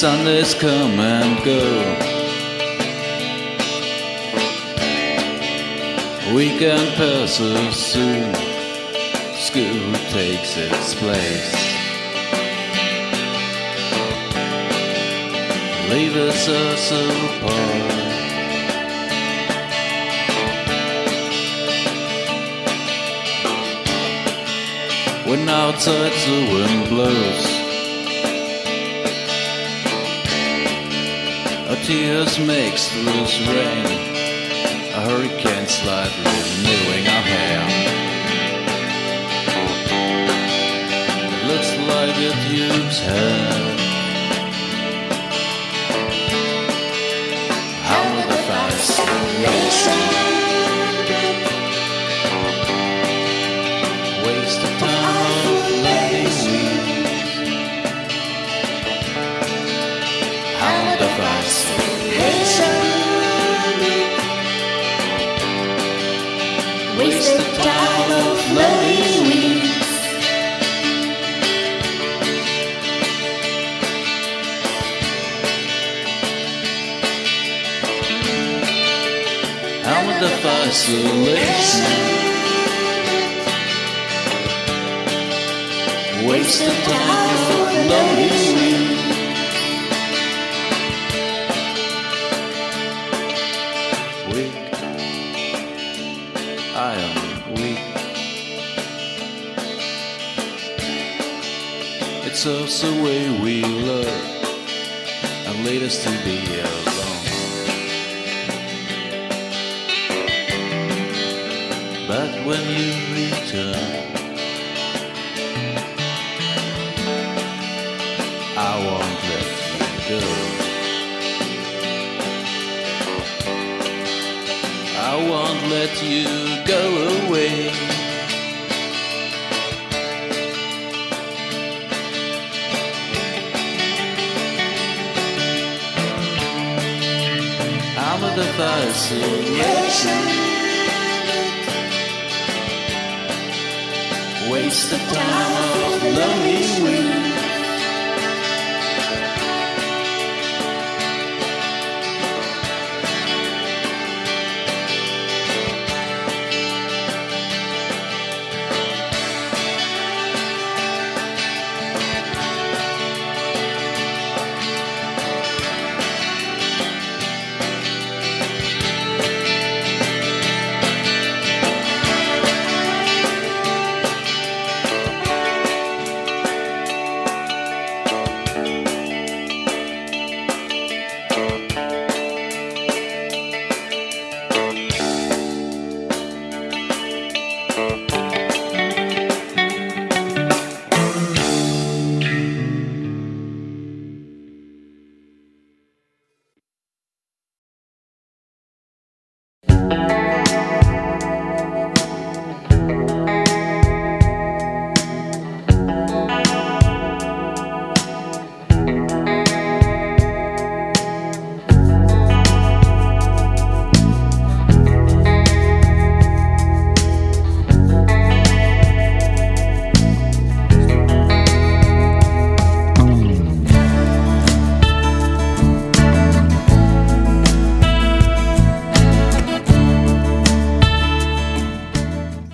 Sundays come and go. Weekend passes soon. School takes its place. Leave us us apart. When outside the wind blows, tears makes the loose rain. A hurricane slightly renewing our hair. Looks like it used hair. Waste of time of letting we How the fascination Waste of time of lonely Weak Also the way we love And lead us to be alone But when you return I won't let you go. I won't let you go Waste the time of lonely week.